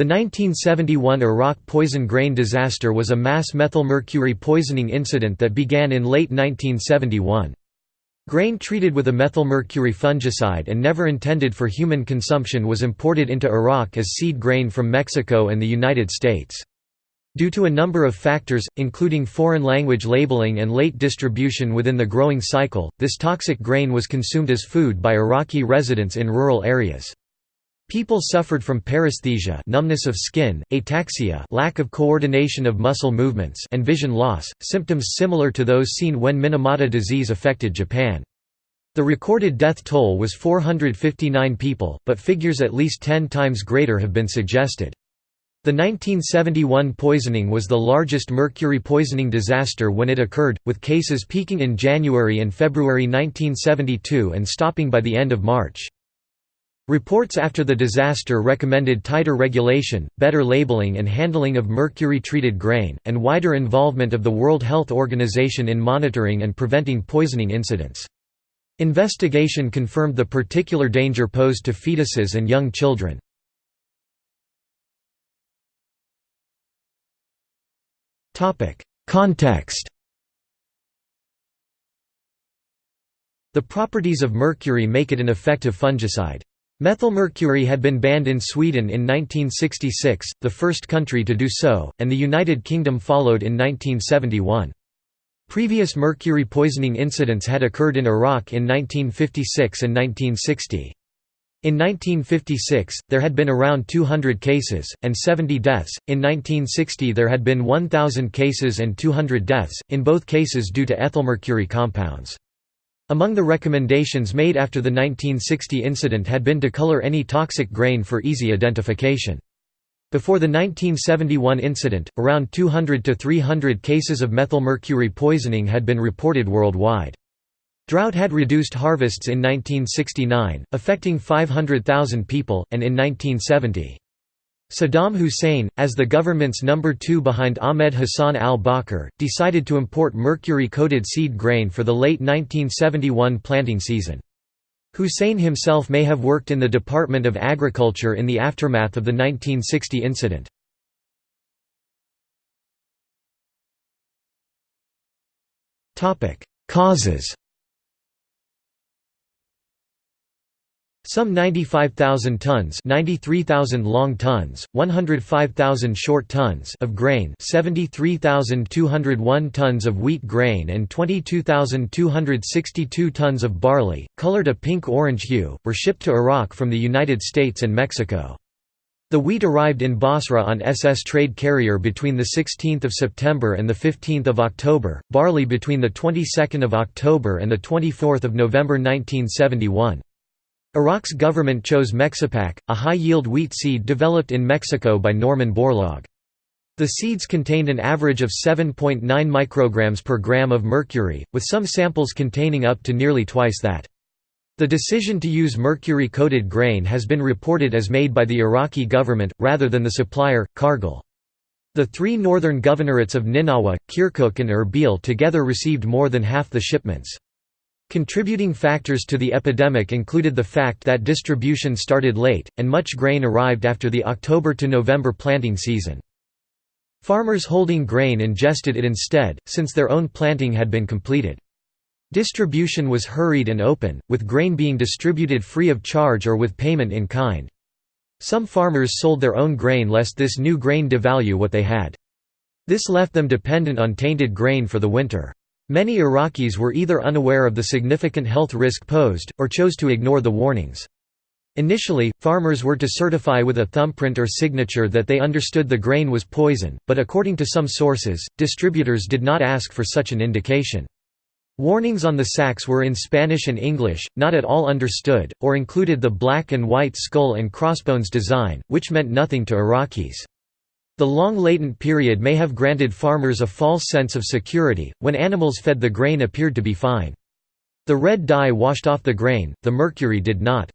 The 1971 Iraq poison grain disaster was a mass methylmercury poisoning incident that began in late 1971. Grain treated with a methylmercury fungicide and never intended for human consumption was imported into Iraq as seed grain from Mexico and the United States. Due to a number of factors, including foreign language labeling and late distribution within the growing cycle, this toxic grain was consumed as food by Iraqi residents in rural areas. People suffered from paresthesia numbness of skin, ataxia lack of coordination of muscle movements and vision loss, symptoms similar to those seen when Minamata disease affected Japan. The recorded death toll was 459 people, but figures at least 10 times greater have been suggested. The 1971 poisoning was the largest mercury poisoning disaster when it occurred, with cases peaking in January and February 1972 and stopping by the end of March. Reports after the disaster recommended tighter regulation, better labeling and handling of mercury-treated grain, and wider involvement of the World Health Organization in monitoring and preventing poisoning incidents. Investigation confirmed the particular danger posed to fetuses and young children. Context The properties of mercury make it an effective fungicide. Methylmercury had been banned in Sweden in 1966, the first country to do so, and the United Kingdom followed in 1971. Previous mercury poisoning incidents had occurred in Iraq in 1956 and 1960. In 1956, there had been around 200 cases, and 70 deaths, in 1960 there had been 1,000 cases and 200 deaths, in both cases due to ethylmercury compounds. Among the recommendations made after the 1960 incident had been to color any toxic grain for easy identification. Before the 1971 incident, around 200 to 300 cases of methylmercury poisoning had been reported worldwide. Drought had reduced harvests in 1969, affecting 500,000 people, and in 1970. Saddam Hussein, as the government's number two behind Ahmed Hassan al-Bakr, decided to import mercury-coated seed grain for the late 1971 planting season. Hussein himself may have worked in the Department of Agriculture in the aftermath of the 1960 incident. Causes Some 95,000 tons 93,000 long tons, 105,000 short tons of grain 73,201 tons of wheat grain and 22,262 tons of barley, colored a pink-orange hue, were shipped to Iraq from the United States and Mexico. The wheat arrived in Basra on SS trade carrier between 16 September and 15 October, barley between 22 October and 24 November 1971. Iraq's government chose Mexipak, a high-yield wheat seed developed in Mexico by Norman Borlaug. The seeds contained an average of 7.9 micrograms per gram of mercury, with some samples containing up to nearly twice that. The decision to use mercury-coated grain has been reported as made by the Iraqi government, rather than the supplier, Cargill. The three northern governorates of Ninawa, Kirkuk and Erbil together received more than half the shipments. Contributing factors to the epidemic included the fact that distribution started late, and much grain arrived after the October to November planting season. Farmers holding grain ingested it instead, since their own planting had been completed. Distribution was hurried and open, with grain being distributed free of charge or with payment in kind. Some farmers sold their own grain lest this new grain devalue what they had. This left them dependent on tainted grain for the winter. Many Iraqis were either unaware of the significant health risk posed, or chose to ignore the warnings. Initially, farmers were to certify with a thumbprint or signature that they understood the grain was poison, but according to some sources, distributors did not ask for such an indication. Warnings on the sacks were in Spanish and English, not at all understood, or included the black and white skull and crossbones design, which meant nothing to Iraqis. The long latent period may have granted farmers a false sense of security, when animals fed the grain appeared to be fine. The red dye washed off the grain, the mercury did not.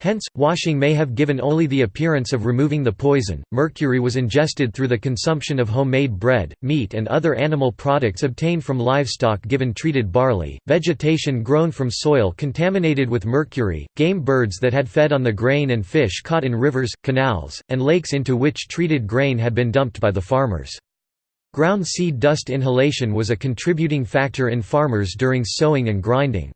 Hence, washing may have given only the appearance of removing the poison. Mercury was ingested through the consumption of homemade bread, meat, and other animal products obtained from livestock given treated barley, vegetation grown from soil contaminated with mercury, game birds that had fed on the grain, and fish caught in rivers, canals, and lakes into which treated grain had been dumped by the farmers. Ground seed dust inhalation was a contributing factor in farmers during sowing and grinding.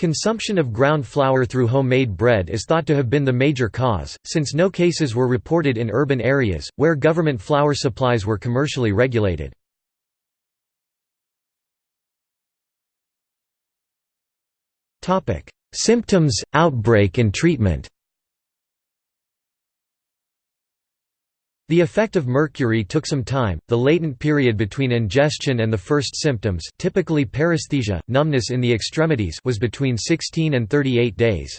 Consumption of ground flour through homemade bread is thought to have been the major cause, since no cases were reported in urban areas, where government flour supplies were commercially regulated. Symptoms, outbreak and treatment The effect of mercury took some time. The latent period between ingestion and the first symptoms, typically paresthesia, numbness in the extremities, was between 16 and 38 days.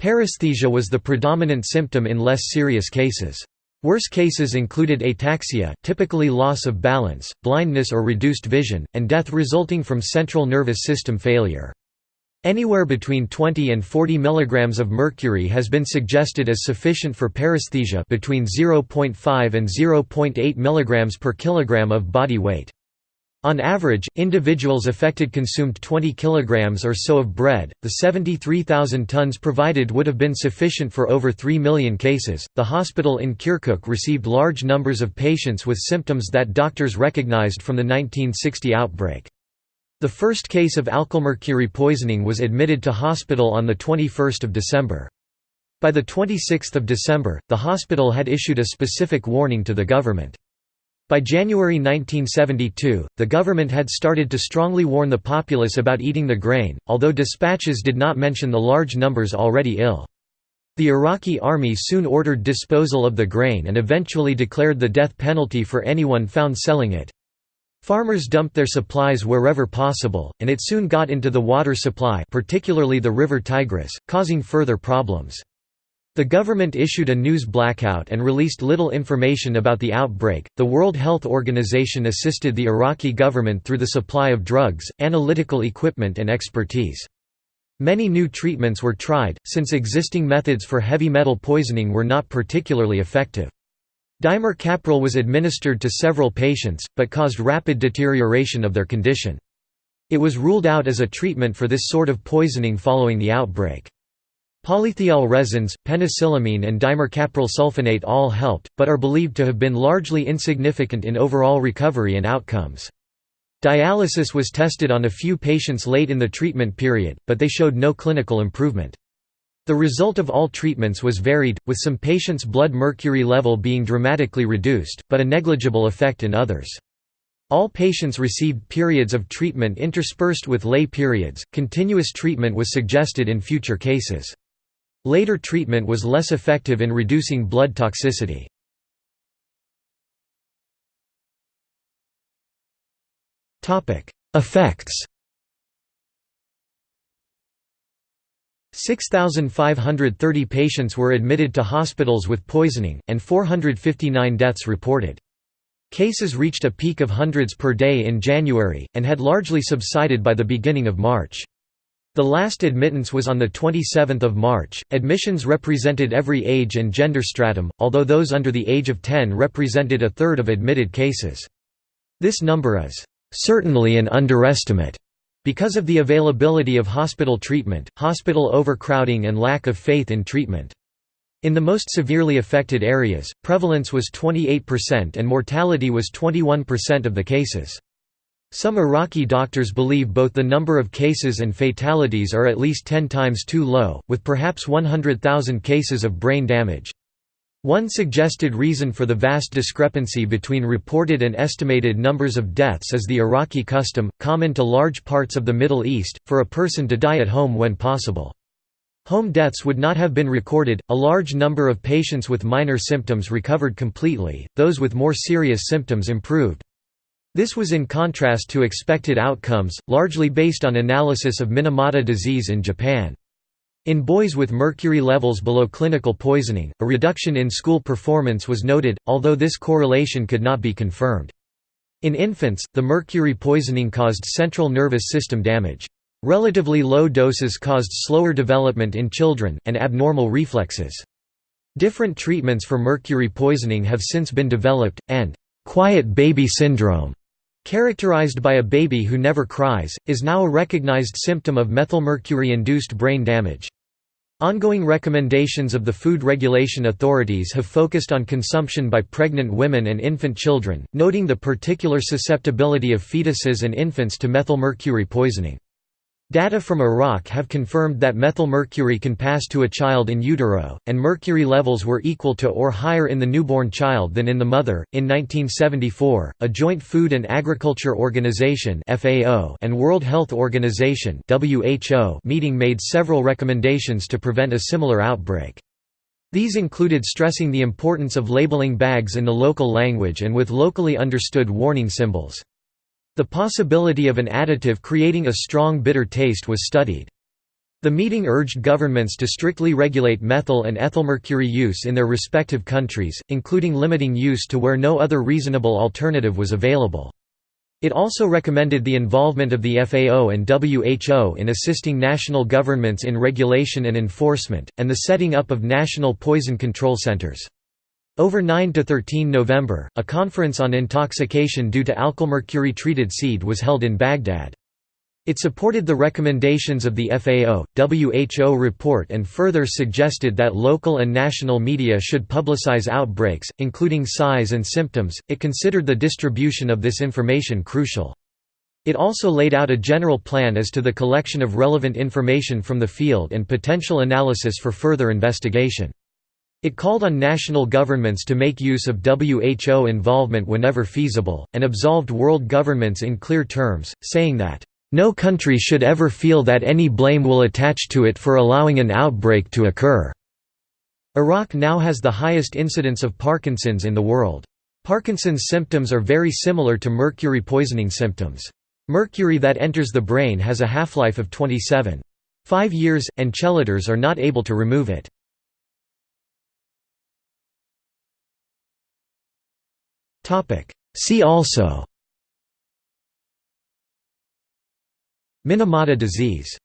Paresthesia was the predominant symptom in less serious cases. Worse cases included ataxia, typically loss of balance, blindness or reduced vision, and death resulting from central nervous system failure. Anywhere between 20 and 40 mg of mercury has been suggested as sufficient for paresthesia between 0.5 and 0.8 mg per kilogram of body weight. On average, individuals affected consumed 20 kg or so of bread. The 73,000 tons provided would have been sufficient for over 3 million cases. The hospital in Kirkuk received large numbers of patients with symptoms that doctors recognized from the 1960 outbreak. The first case of alkylmercury poisoning was admitted to hospital on 21 December. By 26 December, the hospital had issued a specific warning to the government. By January 1972, the government had started to strongly warn the populace about eating the grain, although dispatches did not mention the large numbers already ill. The Iraqi army soon ordered disposal of the grain and eventually declared the death penalty for anyone found selling it. Farmers dumped their supplies wherever possible, and it soon got into the water supply particularly the river Tigris, causing further problems. The government issued a news blackout and released little information about the outbreak. The World Health Organization assisted the Iraqi government through the supply of drugs, analytical equipment, and expertise. Many new treatments were tried, since existing methods for heavy metal poisoning were not particularly effective. Dimercaprol was administered to several patients, but caused rapid deterioration of their condition. It was ruled out as a treatment for this sort of poisoning following the outbreak. Polythiol resins, penicillamine and dimercaprol sulfonate all helped, but are believed to have been largely insignificant in overall recovery and outcomes. Dialysis was tested on a few patients late in the treatment period, but they showed no clinical improvement. The result of all treatments was varied, with some patients' blood mercury level being dramatically reduced, but a negligible effect in others. All patients received periods of treatment interspersed with lay periods. Continuous treatment was suggested in future cases. Later treatment was less effective in reducing blood toxicity. Effects 6,530 patients were admitted to hospitals with poisoning, and 459 deaths reported. Cases reached a peak of hundreds per day in January, and had largely subsided by the beginning of March. The last admittance was on 27 March. Admissions represented every age and gender stratum, although those under the age of 10 represented a third of admitted cases. This number is certainly an underestimate because of the availability of hospital treatment, hospital overcrowding and lack of faith in treatment. In the most severely affected areas, prevalence was 28% and mortality was 21% of the cases. Some Iraqi doctors believe both the number of cases and fatalities are at least 10 times too low, with perhaps 100,000 cases of brain damage. One suggested reason for the vast discrepancy between reported and estimated numbers of deaths is the Iraqi custom, common to large parts of the Middle East, for a person to die at home when possible. Home deaths would not have been recorded, a large number of patients with minor symptoms recovered completely, those with more serious symptoms improved. This was in contrast to expected outcomes, largely based on analysis of Minamata disease in Japan. In boys with mercury levels below clinical poisoning, a reduction in school performance was noted, although this correlation could not be confirmed. In infants, the mercury poisoning caused central nervous system damage. Relatively low doses caused slower development in children, and abnormal reflexes. Different treatments for mercury poisoning have since been developed, and «quiet baby syndrome», characterized by a baby who never cries, is now a recognized symptom of methylmercury-induced brain damage. Ongoing recommendations of the food regulation authorities have focused on consumption by pregnant women and infant children, noting the particular susceptibility of fetuses and infants to methylmercury poisoning. Data from Iraq have confirmed that methylmercury can pass to a child in utero, and mercury levels were equal to or higher in the newborn child than in the mother. In 1974, a Joint Food and Agriculture Organization (FAO) and World Health Organization (WHO) meeting made several recommendations to prevent a similar outbreak. These included stressing the importance of labeling bags in the local language and with locally understood warning symbols. The possibility of an additive creating a strong bitter taste was studied. The meeting urged governments to strictly regulate methyl and ethylmercury use in their respective countries, including limiting use to where no other reasonable alternative was available. It also recommended the involvement of the FAO and WHO in assisting national governments in regulation and enforcement, and the setting up of national poison control centers. Over 9 to 13 November, a conference on intoxication due to alkylmercury-treated seed was held in Baghdad. It supported the recommendations of the FAO, WHO report and further suggested that local and national media should publicize outbreaks, including size and symptoms. It considered the distribution of this information crucial. It also laid out a general plan as to the collection of relevant information from the field and potential analysis for further investigation. It called on national governments to make use of WHO involvement whenever feasible, and absolved world governments in clear terms, saying that, "...no country should ever feel that any blame will attach to it for allowing an outbreak to occur." Iraq now has the highest incidence of Parkinson's in the world. Parkinson's symptoms are very similar to mercury poisoning symptoms. Mercury that enters the brain has a half-life of 27.5 years, and chelators are not able to remove it. See also. Minamata disease